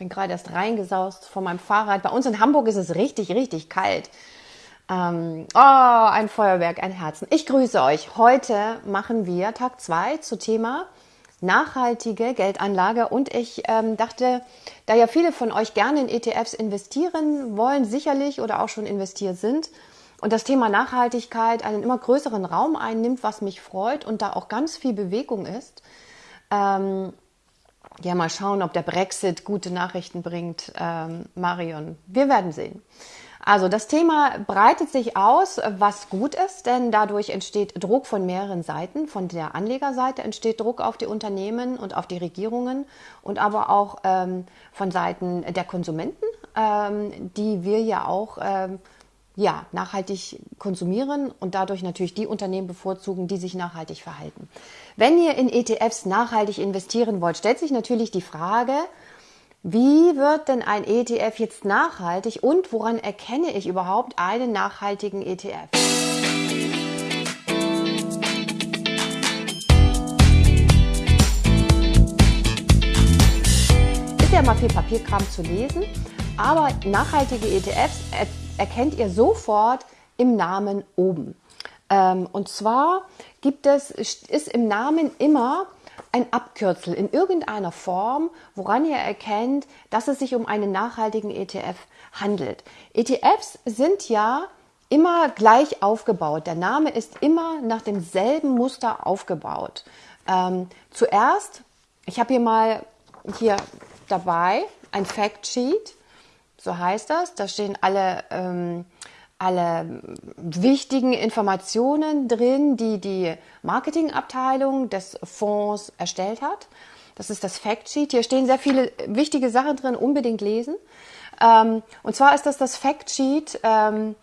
bin gerade erst reingesaust von meinem Fahrrad. Bei uns in Hamburg ist es richtig, richtig kalt. Ähm, oh, ein Feuerwerk, ein Herzen. Ich grüße euch. Heute machen wir Tag zwei zu Thema nachhaltige Geldanlage. Und ich ähm, dachte, da ja viele von euch gerne in ETFs investieren wollen, sicherlich oder auch schon investiert sind, und das Thema Nachhaltigkeit einen immer größeren Raum einnimmt, was mich freut und da auch ganz viel Bewegung ist. Ähm, ja, mal schauen, ob der Brexit gute Nachrichten bringt, ähm, Marion. Wir werden sehen. Also das Thema breitet sich aus, was gut ist, denn dadurch entsteht Druck von mehreren Seiten. Von der Anlegerseite entsteht Druck auf die Unternehmen und auf die Regierungen und aber auch ähm, von Seiten der Konsumenten, ähm, die wir ja auch ähm, ja, nachhaltig konsumieren und dadurch natürlich die Unternehmen bevorzugen, die sich nachhaltig verhalten. Wenn ihr in ETFs nachhaltig investieren wollt, stellt sich natürlich die Frage, wie wird denn ein ETF jetzt nachhaltig und woran erkenne ich überhaupt einen nachhaltigen ETF? Ist ja mal viel Papierkram zu lesen, aber nachhaltige ETFs erkennt ihr sofort im Namen oben. Ähm, und zwar gibt es, ist im Namen immer ein Abkürzel in irgendeiner Form, woran ihr erkennt, dass es sich um einen nachhaltigen ETF handelt. ETFs sind ja immer gleich aufgebaut. Der Name ist immer nach demselben Muster aufgebaut. Ähm, zuerst, ich habe hier mal hier dabei ein Factsheet, so heißt das. Da stehen alle ähm, alle wichtigen Informationen drin, die die Marketingabteilung des Fonds erstellt hat. Das ist das Factsheet. Hier stehen sehr viele wichtige Sachen drin, unbedingt lesen. Ähm, und zwar ist das das Factsheet, ähm,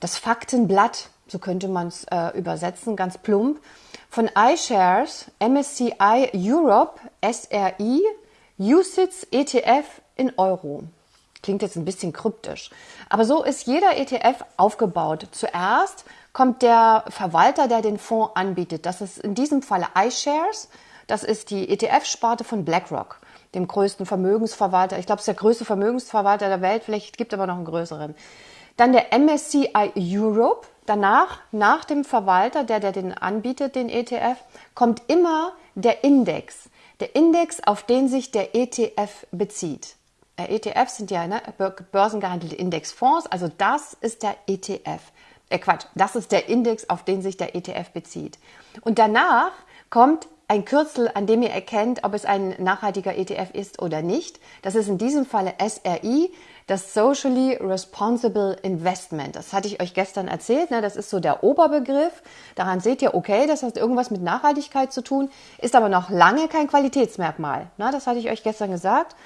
das Faktenblatt, so könnte man es äh, übersetzen, ganz plump, von iShares, MSCI Europe, SRI, USITS ETF in Euro. Klingt jetzt ein bisschen kryptisch. Aber so ist jeder ETF aufgebaut. Zuerst kommt der Verwalter, der den Fonds anbietet. Das ist in diesem Falle iShares. Das ist die ETF-Sparte von BlackRock, dem größten Vermögensverwalter. Ich glaube, es ist der größte Vermögensverwalter der Welt. Vielleicht gibt es aber noch einen größeren. Dann der MSCI Europe. Danach, nach dem Verwalter, der, der den anbietet, den ETF, kommt immer der Index. Der Index, auf den sich der ETF bezieht. Äh, ETFs sind ja ne, börsengehandelte Indexfonds, also das ist der ETF. Äh Quatsch, das ist der Index, auf den sich der ETF bezieht. Und danach kommt ein Kürzel, an dem ihr erkennt, ob es ein nachhaltiger ETF ist oder nicht. Das ist in diesem Falle SRI, das Socially Responsible Investment. Das hatte ich euch gestern erzählt. Ne? Das ist so der Oberbegriff. Daran seht ihr, okay, das hat irgendwas mit Nachhaltigkeit zu tun, ist aber noch lange kein Qualitätsmerkmal. Ne? Das hatte ich euch gestern gesagt.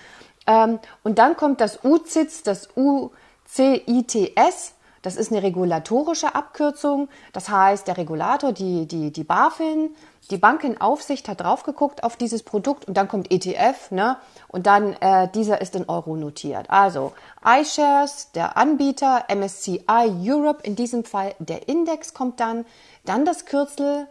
Ähm, und dann kommt das UCITS, das UCITS. Das ist eine regulatorische Abkürzung. Das heißt, der Regulator, die, die, die BaFin, die Bankenaufsicht hat drauf geguckt auf dieses Produkt und dann kommt ETF, ne? Und dann äh, dieser ist in Euro notiert. Also iShares, der Anbieter, MSCI Europe, in diesem Fall der Index kommt dann, dann das Kürzel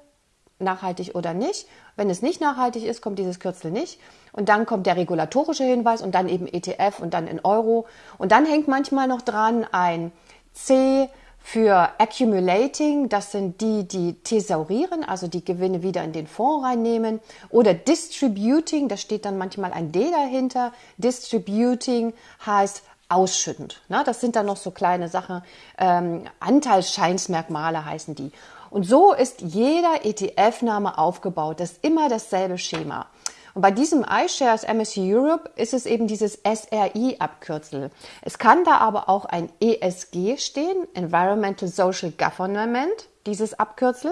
nachhaltig oder nicht. Wenn es nicht nachhaltig ist, kommt dieses Kürzel nicht. Und dann kommt der regulatorische Hinweis und dann eben ETF und dann in Euro. Und dann hängt manchmal noch dran ein C für Accumulating, das sind die, die thesaurieren, also die Gewinne wieder in den Fonds reinnehmen. Oder Distributing, da steht dann manchmal ein D dahinter. Distributing heißt ausschüttend. Ne? Das sind dann noch so kleine Sachen. Ähm, Anteilsscheinsmerkmale heißen die. Und so ist jeder ETF-Name aufgebaut. Das ist immer dasselbe Schema. Und bei diesem iShares MSCI Europe ist es eben dieses SRI-Abkürzel. Es kann da aber auch ein ESG stehen, Environmental Social Government, dieses Abkürzel,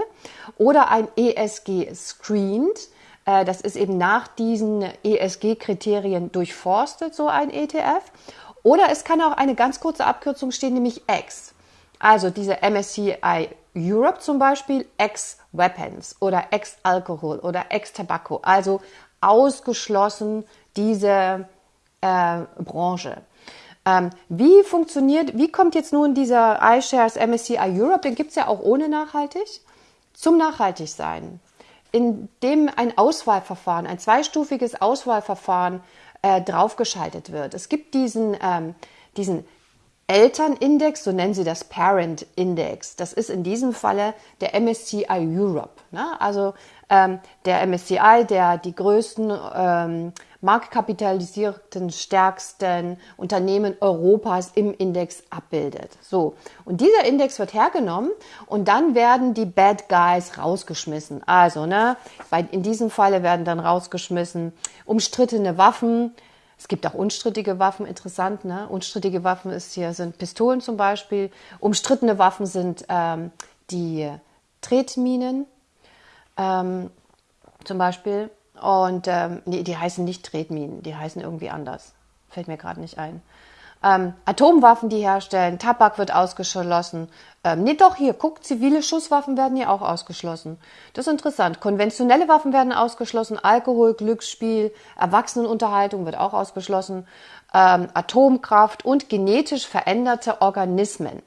oder ein ESG Screened. Äh, das ist eben nach diesen ESG-Kriterien durchforstet, so ein ETF. Oder es kann auch eine ganz kurze Abkürzung stehen, nämlich X. Also diese MSCI Europe zum Beispiel, X-Weapons oder X-Alkohol oder X-Tobacco. Also ausgeschlossen diese äh, Branche. Ähm, wie funktioniert, wie kommt jetzt nun dieser iShares MSCI Europe, den gibt es ja auch ohne nachhaltig, zum Nachhaltigsein? Indem ein Auswahlverfahren, ein zweistufiges Auswahlverfahren äh, draufgeschaltet wird. Es gibt diesen, ähm, diesen Elternindex, so nennen sie das Parent Index. Das ist in diesem Falle der MSCI Europe. Ne? Also ähm, der MSCI, der die größten ähm, marktkapitalisierten, stärksten Unternehmen Europas im Index abbildet. So. Und dieser Index wird hergenommen und dann werden die Bad Guys rausgeschmissen. Also, ne, bei, in diesem Falle werden dann rausgeschmissen umstrittene Waffen, es gibt auch unstrittige Waffen, interessant, ne? Unstrittige Waffen ist hier, sind Pistolen zum Beispiel. Umstrittene Waffen sind ähm, die Tretminen ähm, zum Beispiel. Und ähm, nee, die heißen nicht Tretminen, die heißen irgendwie anders. Fällt mir gerade nicht ein ähm, Atomwaffen, die herstellen, Tabak wird ausgeschlossen. Ähm, nee, doch, hier, guckt, zivile Schusswaffen werden hier auch ausgeschlossen. Das ist interessant. Konventionelle Waffen werden ausgeschlossen, Alkohol, Glücksspiel, Erwachsenenunterhaltung wird auch ausgeschlossen, ähm, Atomkraft und genetisch veränderte Organismen.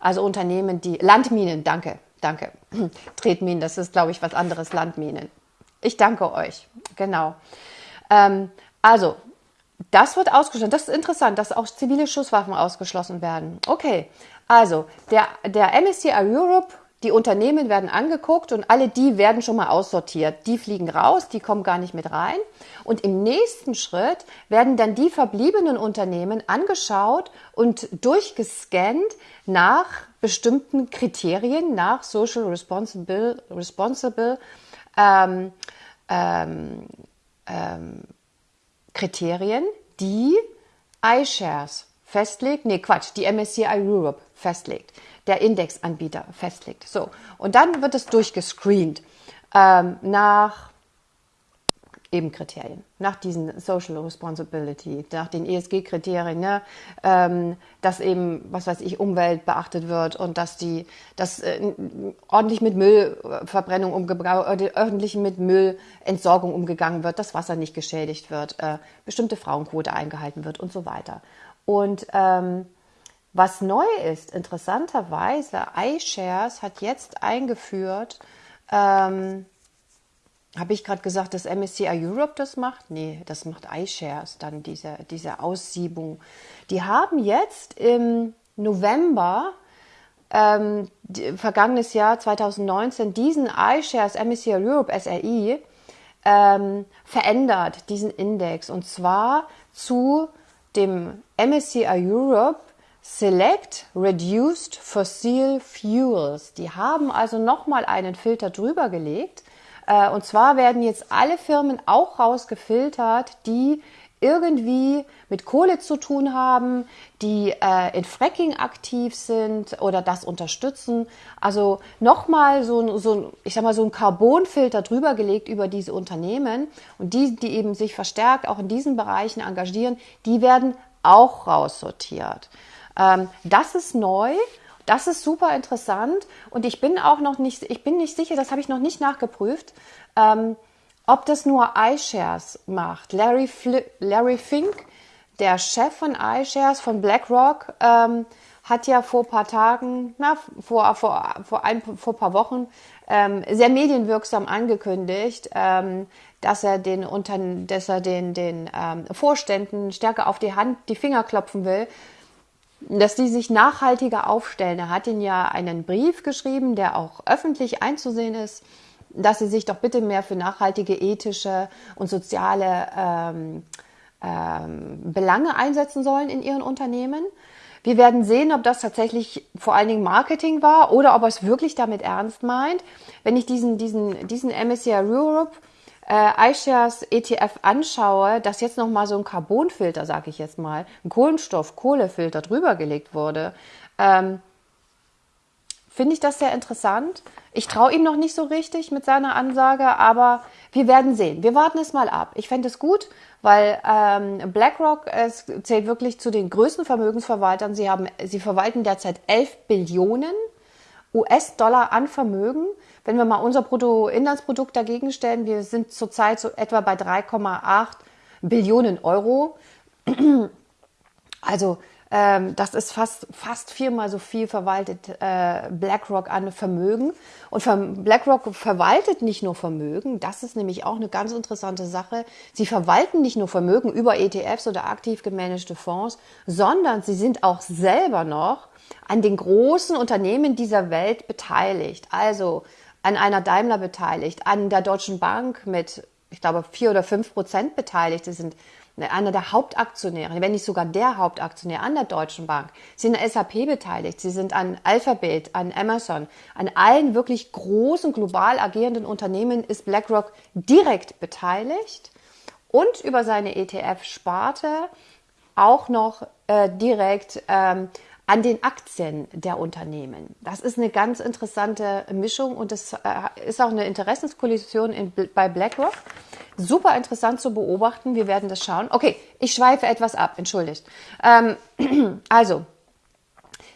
Also Unternehmen, die Landminen, danke, danke. Tretminen, das ist, glaube ich, was anderes, Landminen. Ich danke euch, genau. Ähm, also das wird ausgeschlossen. Das ist interessant, dass auch zivile Schusswaffen ausgeschlossen werden. Okay, also der, der MSCI Europe, die Unternehmen werden angeguckt und alle die werden schon mal aussortiert. Die fliegen raus, die kommen gar nicht mit rein. Und im nächsten Schritt werden dann die verbliebenen Unternehmen angeschaut und durchgescannt nach bestimmten Kriterien, nach Social Responsible, responsible ähm, ähm, ähm, Kriterien, die iShares festlegt, nee Quatsch, die MSCI Europe festlegt, der Indexanbieter festlegt. So, und dann wird es durchgescreent ähm, nach eben Kriterien, nach diesen Social Responsibility, nach den ESG-Kriterien, ne, ähm, dass eben, was weiß ich, Umwelt beachtet wird und dass die, dass äh, ordentlich mit Müllverbrennung umgegangen, äh, öffentlich mit Müllentsorgung umgegangen wird, dass Wasser nicht geschädigt wird, äh, bestimmte Frauenquote eingehalten wird und so weiter. Und ähm, was neu ist, interessanterweise, iShares hat jetzt eingeführt, ähm, habe ich gerade gesagt, dass MSCI Europe das macht? Nee, das macht iShares dann, diese, diese Aussiebung. Die haben jetzt im November, ähm, vergangenes Jahr 2019, diesen iShares MSCI Europe SRI ähm, verändert, diesen Index. Und zwar zu dem MSCI Europe Select Reduced Fossil Fuels. Die haben also nochmal einen Filter drüber gelegt äh, und zwar werden jetzt alle Firmen auch rausgefiltert, die irgendwie mit Kohle zu tun haben, die äh, in Fracking aktiv sind oder das unterstützen. Also nochmal so, so, ich sag mal, so ein Carbonfilter drüber gelegt über diese Unternehmen und die, die eben sich verstärkt auch in diesen Bereichen engagieren, die werden auch raussortiert. Ähm, das ist neu das ist super interessant und ich bin auch noch nicht, ich bin nicht sicher, das habe ich noch nicht nachgeprüft, ähm, ob das nur iShares macht. Larry, Larry Fink, der Chef von iShares von BlackRock, ähm, hat ja vor ein paar Tagen, na, vor, vor, vor, ein, vor paar Wochen, ähm, sehr medienwirksam angekündigt, ähm, dass er den, unter, dass er den, den ähm, Vorständen stärker auf die Hand, die Finger klopfen will, dass die sich nachhaltiger aufstellen. Er hat ihnen ja einen Brief geschrieben, der auch öffentlich einzusehen ist, dass sie sich doch bitte mehr für nachhaltige, ethische und soziale ähm, ähm, Belange einsetzen sollen in ihren Unternehmen. Wir werden sehen, ob das tatsächlich vor allen Dingen Marketing war oder ob er es wirklich damit ernst meint. Wenn ich diesen, diesen, diesen MSCI Europe äh, iShares ETF anschaue, dass jetzt nochmal so ein Carbonfilter, sage ich jetzt mal, ein Kohlenstoff-Kohlefilter drüber gelegt wurde, ähm, finde ich das sehr interessant. Ich traue ihm noch nicht so richtig mit seiner Ansage, aber wir werden sehen. Wir warten es mal ab. Ich fände es gut, weil ähm, BlackRock es zählt wirklich zu den größten Vermögensverwaltern. Sie haben, sie verwalten derzeit 11 Billionen US-Dollar an Vermögen. Wenn wir mal unser Bruttoinlandsprodukt dagegen stellen, wir sind zurzeit so etwa bei 3,8 Billionen Euro. Also Ähm, das ist fast, fast viermal so viel verwaltet äh, BlackRock an Vermögen. Und BlackRock verwaltet nicht nur Vermögen, das ist nämlich auch eine ganz interessante Sache. Sie verwalten nicht nur Vermögen über ETFs oder aktiv gemanagte Fonds, sondern sie sind auch selber noch an den großen Unternehmen dieser Welt beteiligt. Also an einer Daimler beteiligt, an der Deutschen Bank mit, ich glaube, vier oder fünf Prozent beteiligt. Sie sind einer der Hauptaktionäre, wenn nicht sogar der Hauptaktionär an der Deutschen Bank. Sind an SAP beteiligt, sie sind an Alphabet, an Amazon, an allen wirklich großen global agierenden Unternehmen ist BlackRock direkt beteiligt und über seine ETF-Sparte auch noch äh, direkt ähm, an den Aktien der Unternehmen. Das ist eine ganz interessante Mischung und das äh, ist auch eine Interessenskollision in, bei BlackRock. Super interessant zu beobachten. Wir werden das schauen. Okay, ich schweife etwas ab, entschuldigt. Ähm, also,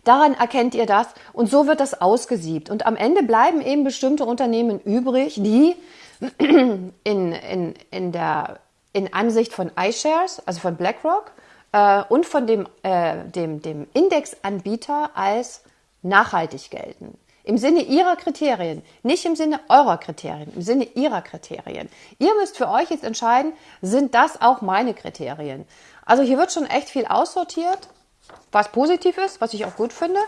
Daran erkennt ihr das und so wird das ausgesiebt. Und am Ende bleiben eben bestimmte Unternehmen übrig, die in, in, in der in Ansicht von iShares, also von BlackRock, äh, und von dem, äh, dem, dem Indexanbieter als nachhaltig gelten. Im Sinne ihrer Kriterien, nicht im Sinne eurer Kriterien, im Sinne ihrer Kriterien. Ihr müsst für euch jetzt entscheiden, sind das auch meine Kriterien? Also hier wird schon echt viel aussortiert, was positiv ist, was ich auch gut finde.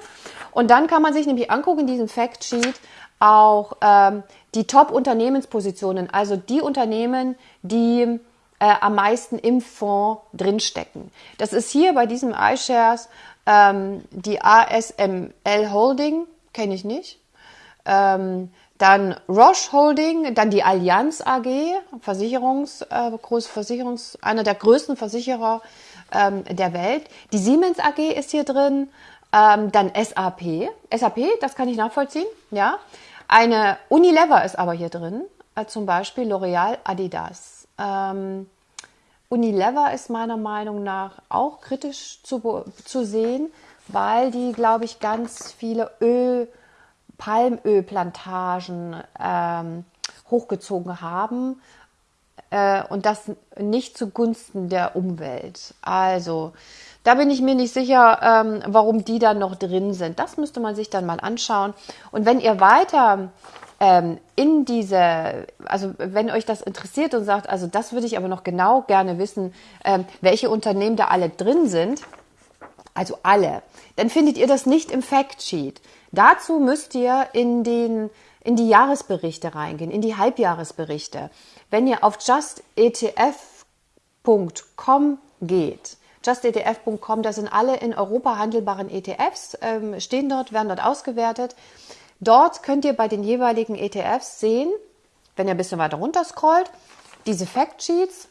Und dann kann man sich nämlich angucken in diesem Factsheet auch ähm, die Top-Unternehmenspositionen, also die Unternehmen, die äh, am meisten im Fonds drinstecken. Das ist hier bei diesem iShares ähm, die ASML Holding, kenne ich nicht. Ähm, dann Roche Holding, dann die Allianz AG, Versicherungs, äh, große Versicherungs, einer der größten Versicherer ähm, der Welt. Die Siemens AG ist hier drin, ähm, dann SAP. SAP, das kann ich nachvollziehen, ja. Eine Unilever ist aber hier drin, äh, zum Beispiel L'Oreal, Adidas. Ähm, Unilever ist meiner Meinung nach auch kritisch zu, zu sehen, weil die, glaube ich, ganz viele Öl, Palmölplantagen ähm, hochgezogen haben äh, und das nicht zugunsten der Umwelt. Also da bin ich mir nicht sicher, ähm, warum die da noch drin sind. Das müsste man sich dann mal anschauen. Und wenn ihr weiter ähm, in diese, also wenn euch das interessiert und sagt, also das würde ich aber noch genau gerne wissen, ähm, welche Unternehmen da alle drin sind, also alle, dann findet ihr das nicht im Factsheet. Dazu müsst ihr in den in die Jahresberichte reingehen, in die Halbjahresberichte. Wenn ihr auf justetf.com geht, justetf.com, da sind alle in Europa handelbaren ETFs, ähm, stehen dort, werden dort ausgewertet. Dort könnt ihr bei den jeweiligen ETFs sehen, wenn ihr ein bisschen weiter runter scrollt, diese Factsheets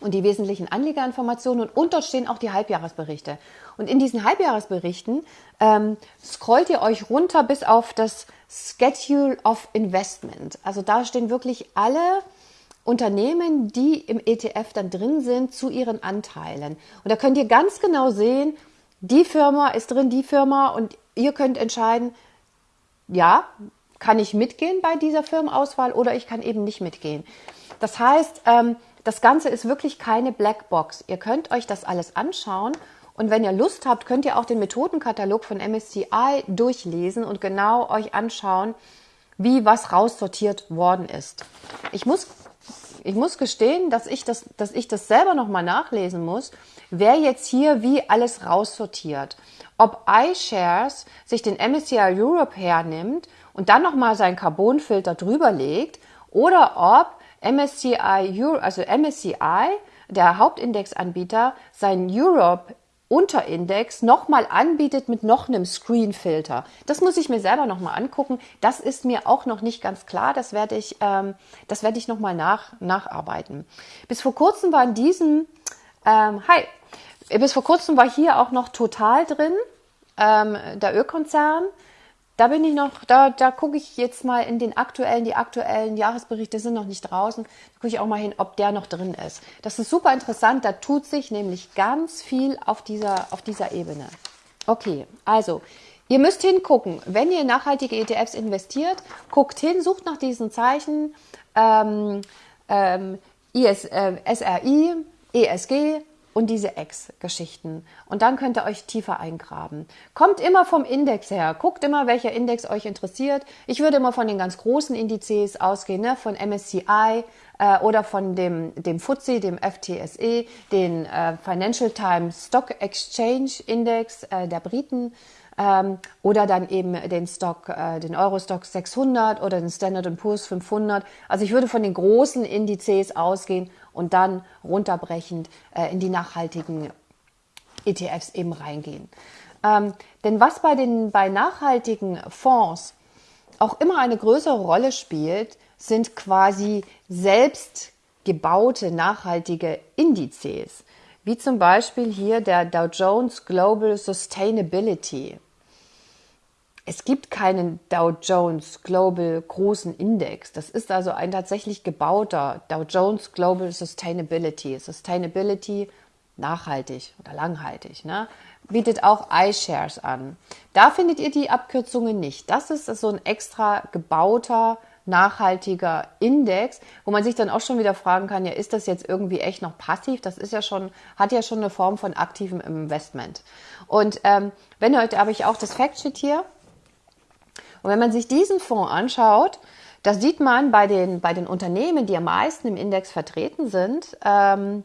und die wesentlichen Anlegerinformationen und unter stehen auch die Halbjahresberichte. Und in diesen Halbjahresberichten ähm, scrollt ihr euch runter bis auf das Schedule of Investment. Also da stehen wirklich alle Unternehmen, die im ETF dann drin sind, zu ihren Anteilen. Und da könnt ihr ganz genau sehen, die Firma ist drin, die Firma und ihr könnt entscheiden, ja, kann ich mitgehen bei dieser Firmenauswahl oder ich kann eben nicht mitgehen. Das heißt, ähm, das Ganze ist wirklich keine Blackbox. Ihr könnt euch das alles anschauen und wenn ihr Lust habt, könnt ihr auch den Methodenkatalog von MSCI durchlesen und genau euch anschauen, wie was raussortiert worden ist. Ich muss, ich muss gestehen, dass ich das, dass ich das selber nochmal nachlesen muss, wer jetzt hier wie alles raussortiert. Ob iShares sich den MSCI Europe hernimmt und dann nochmal seinen Carbonfilter drüber legt oder ob MSCI also MSCI, der Hauptindexanbieter, seinen Europe Unterindex nochmal anbietet mit noch einem Screenfilter. Das muss ich mir selber nochmal angucken. Das ist mir auch noch nicht ganz klar. Das werde ich, ähm, das werde ich nochmal nach, nacharbeiten. Bis vor kurzem war in diesem, ähm, hi, bis vor kurzem war hier auch noch Total drin ähm, der Ölkonzern. Da bin ich noch, da, da gucke ich jetzt mal in den aktuellen, die aktuellen Jahresberichte sind noch nicht draußen. Da gucke ich auch mal hin, ob der noch drin ist. Das ist super interessant. Da tut sich nämlich ganz viel auf dieser, auf dieser Ebene. Okay, also ihr müsst hingucken, wenn ihr in nachhaltige ETFs investiert, guckt hin, sucht nach diesen Zeichen ähm, ähm, IS, äh, SRI, ESG, und diese Ex-Geschichten. Und dann könnt ihr euch tiefer eingraben. Kommt immer vom Index her. Guckt immer, welcher Index euch interessiert. Ich würde immer von den ganz großen Indizes ausgehen, ne? von MSCI äh, oder von dem, dem FTSE, dem FTSE, den äh, Financial Times Stock Exchange Index äh, der Briten ähm, oder dann eben den Stock, äh, den Eurostock 600 oder den Standard Poor's 500. Also ich würde von den großen Indizes ausgehen und dann runterbrechend äh, in die nachhaltigen ETFs eben reingehen. Ähm, denn was bei den bei nachhaltigen Fonds auch immer eine größere Rolle spielt, sind quasi selbst gebaute nachhaltige Indizes wie zum Beispiel hier der Dow Jones Global Sustainability. Es gibt keinen Dow Jones Global großen Index. Das ist also ein tatsächlich gebauter Dow Jones Global Sustainability. Sustainability nachhaltig oder langhaltig. Ne? Bietet auch iShares an. Da findet ihr die Abkürzungen nicht. Das ist so ein extra gebauter nachhaltiger Index, wo man sich dann auch schon wieder fragen kann, ja, ist das jetzt irgendwie echt noch passiv? Das ist ja schon, hat ja schon eine Form von aktivem Investment. Und ähm, wenn heute habe ich auch das Factsheet hier. Und wenn man sich diesen Fonds anschaut, da sieht man bei den, bei den Unternehmen, die am meisten im Index vertreten sind, ähm,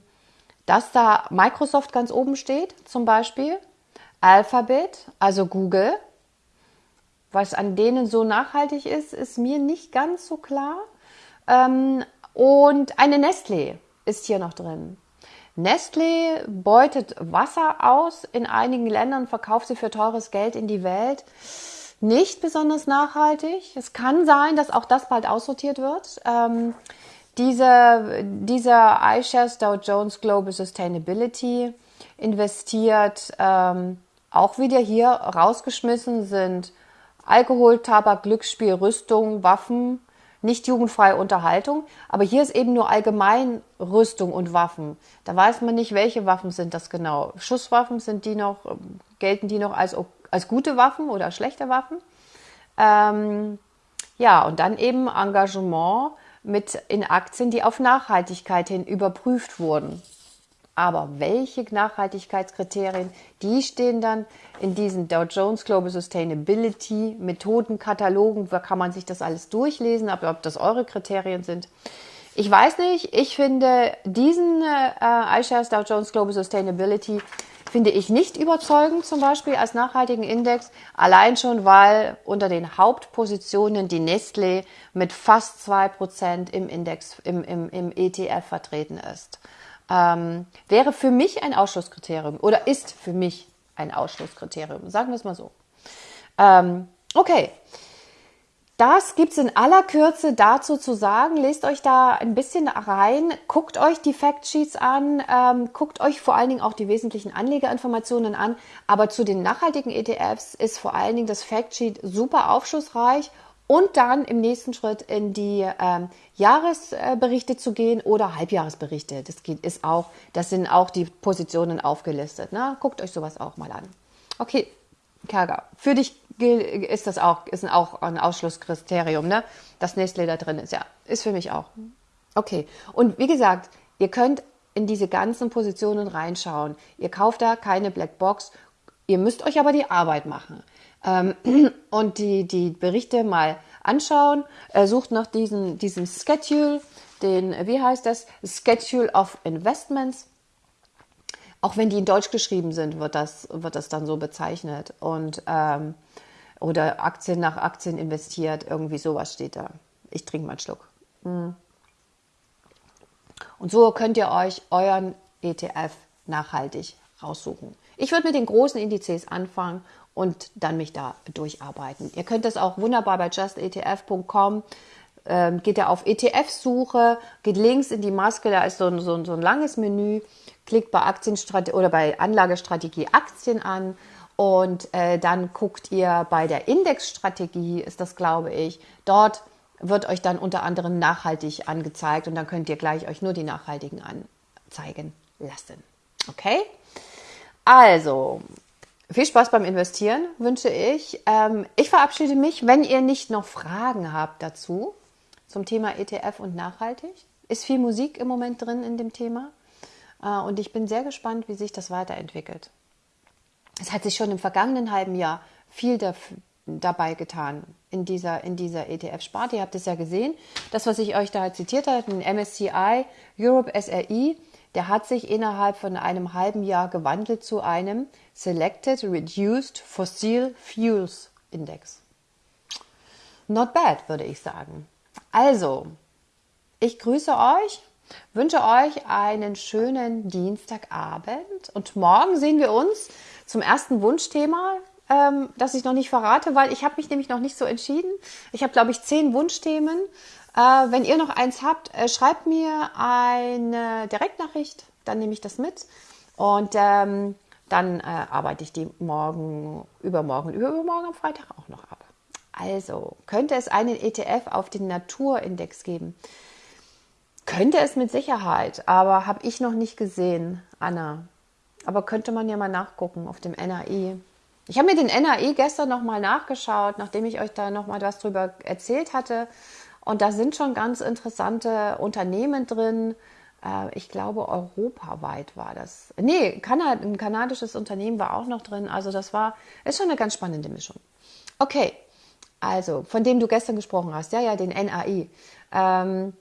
dass da Microsoft ganz oben steht, zum Beispiel, Alphabet, also Google, was an denen so nachhaltig ist, ist mir nicht ganz so klar. Ähm, und eine Nestlé ist hier noch drin. Nestlé beutet Wasser aus in einigen Ländern, verkauft sie für teures Geld in die Welt. Nicht besonders nachhaltig. Es kann sein, dass auch das bald aussortiert wird. Ähm, diese, dieser iShares Dow Jones Global Sustainability investiert ähm, auch wieder hier rausgeschmissen sind Alkohol, Tabak, Glücksspiel, Rüstung, Waffen, nicht jugendfreie Unterhaltung. Aber hier ist eben nur allgemein Rüstung und Waffen. Da weiß man nicht, welche Waffen sind das genau. Schusswaffen sind die noch, gelten die noch als, als gute Waffen oder schlechte Waffen? Ähm, ja, und dann eben Engagement mit in Aktien, die auf Nachhaltigkeit hin überprüft wurden. Aber welche Nachhaltigkeitskriterien, die stehen dann in diesen Dow Jones Global Sustainability Methodenkatalogen. Da kann man sich das alles durchlesen, aber ob das eure Kriterien sind. Ich weiß nicht. Ich finde diesen äh, iShares Dow Jones Global Sustainability finde ich nicht überzeugend, zum Beispiel als nachhaltigen Index. Allein schon, weil unter den Hauptpositionen die Nestlé mit fast zwei Prozent im Index, im, im, im ETF vertreten ist ähm, wäre für mich ein Ausschlusskriterium oder ist für mich ein Ausschlusskriterium. Sagen wir es mal so. Ähm, okay. Das gibt's in aller Kürze dazu zu sagen. Lest euch da ein bisschen rein, guckt euch die Factsheets an, ähm, guckt euch vor allen Dingen auch die wesentlichen Anlegerinformationen an. Aber zu den nachhaltigen ETFs ist vor allen Dingen das Factsheet super aufschlussreich und dann im nächsten Schritt in die ähm, Jahresberichte zu gehen oder Halbjahresberichte. Das geht, ist auch, das sind auch die Positionen aufgelistet. Ne? Guckt euch sowas auch mal an. Okay, Kerger, für dich ist das auch, ist auch ein Ausschlusskriterium, ne? Dass Nestlé da drin ist. Ja, ist für mich auch. Okay. Und wie gesagt, ihr könnt in diese ganzen Positionen reinschauen. Ihr kauft da keine Blackbox. Ihr müsst euch aber die Arbeit machen ähm, und die, die Berichte mal anschauen. Er sucht nach diesem, diesem Schedule, den, wie heißt das? Schedule of Investments. Auch wenn die in Deutsch geschrieben sind, wird das, wird das dann so bezeichnet. Und, ähm, oder Aktien nach Aktien investiert, irgendwie sowas steht da. Ich trinke mal einen Schluck. Mm. Und so könnt ihr euch euren ETF nachhaltig raussuchen. Ich würde mit den großen Indizes anfangen und dann mich da durcharbeiten. Ihr könnt das auch wunderbar bei justetf.com. Ähm, geht ihr auf ETF-Suche, geht links in die Maske, da ist so ein, so ein, so ein langes Menü, klickt bei Aktienstrategie oder bei Anlagestrategie Aktien an und äh, dann guckt ihr bei der Indexstrategie, ist das glaube ich, dort wird euch dann unter anderem nachhaltig angezeigt und dann könnt ihr gleich euch nur die nachhaltigen anzeigen lassen. Okay? Also, viel Spaß beim Investieren wünsche ich. Ähm, ich verabschiede mich. Wenn ihr nicht noch Fragen habt dazu, zum Thema ETF und nachhaltig, ist viel Musik im Moment drin in dem Thema. Äh, und ich bin sehr gespannt, wie sich das weiterentwickelt. Es hat sich schon im vergangenen halben Jahr viel dabei getan in dieser, in dieser ETF-Sparte. Ihr habt es ja gesehen. Das, was ich euch da zitiert habe, den MSCI Europe SRI, der hat sich innerhalb von einem halben Jahr gewandelt zu einem Selected Reduced Fossil Fuels Index. Not bad, würde ich sagen. Also, ich grüße euch, wünsche euch einen schönen Dienstagabend und morgen sehen wir uns zum ersten Wunschthema, ähm, das ich noch nicht verrate, weil ich habe mich nämlich noch nicht so entschieden. Ich habe, glaube ich, zehn Wunschthemen. Äh, wenn ihr noch eins habt, äh, schreibt mir eine Direktnachricht, dann nehme ich das mit und ähm, dann äh, arbeite ich die morgen, übermorgen, übermorgen am Freitag auch noch ab. Also, könnte es einen ETF auf den Naturindex geben? Könnte es mit Sicherheit, aber habe ich noch nicht gesehen, Anna. Aber könnte man ja mal nachgucken auf dem NAI. Ich habe mir den NAI gestern nochmal nachgeschaut, nachdem ich euch da nochmal was drüber erzählt hatte. Und da sind schon ganz interessante Unternehmen drin. Äh, ich glaube, europaweit war das. Nee, Kanad ein kanadisches Unternehmen war auch noch drin. Also das war, ist schon eine ganz spannende Mischung. Okay, also von dem du gestern gesprochen hast, ja, ja, den NAI. Ähm,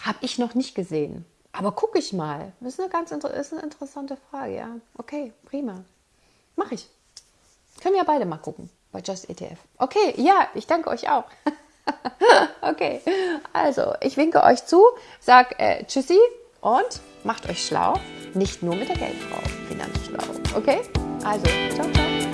habe ich noch nicht gesehen. Aber gucke ich mal. Das ist eine ganz ist eine interessante Frage, ja. Okay, prima. Mache ich. Können wir beide mal gucken bei Just ETF. Okay, ja, ich danke euch auch. okay, also ich winke euch zu, sag äh, Tschüssi und macht euch schlau. Nicht nur mit der Geldfrau, Finanzschlau. Okay? Also, ciao, ciao.